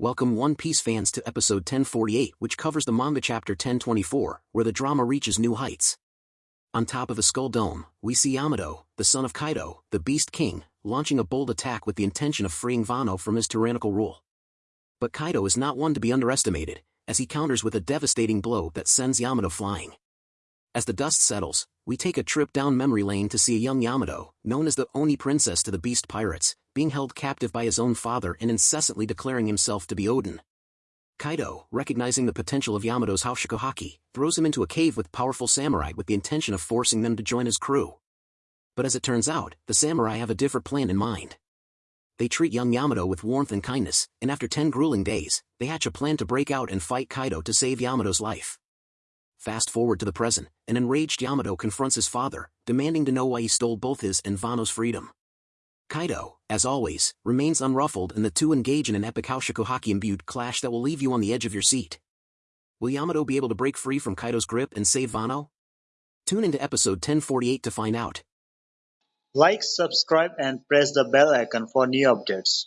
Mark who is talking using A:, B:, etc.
A: Welcome One Piece fans to episode 1048 which covers the manga chapter 1024, where the drama reaches new heights. On top of a Skull Dome, we see Yamato, the son of Kaido, the Beast King, launching a bold attack with the intention of freeing Wano from his tyrannical rule. But Kaido is not one to be underestimated, as he counters with a devastating blow that sends Yamato flying. As the dust settles, we take a trip down memory lane to see a young Yamato, known as the Oni Princess to the Beast Pirates, being held captive by his own father and incessantly declaring himself to be Oden. Kaido, recognizing the potential of Yamato's Haoshoku throws him into a cave with powerful samurai with the intention of forcing them to join his crew. But as it turns out, the samurai have a different plan in mind. They treat young Yamato with warmth and kindness, and after ten grueling days, they hatch a plan to break out and fight Kaido to save Yamato's life. Fast forward to the present, an enraged Yamato confronts his father, demanding to know why he stole both his and Wano's freedom. Kaido, as always, remains unruffled and the two engage in an epic Haoshoku Haki-imbued clash that will leave you on the edge of your seat. Will Yamato be able to break free from Kaido's grip and save Wano? Tune into episode 1048 to find out.
B: Like, subscribe and press the bell icon for new updates.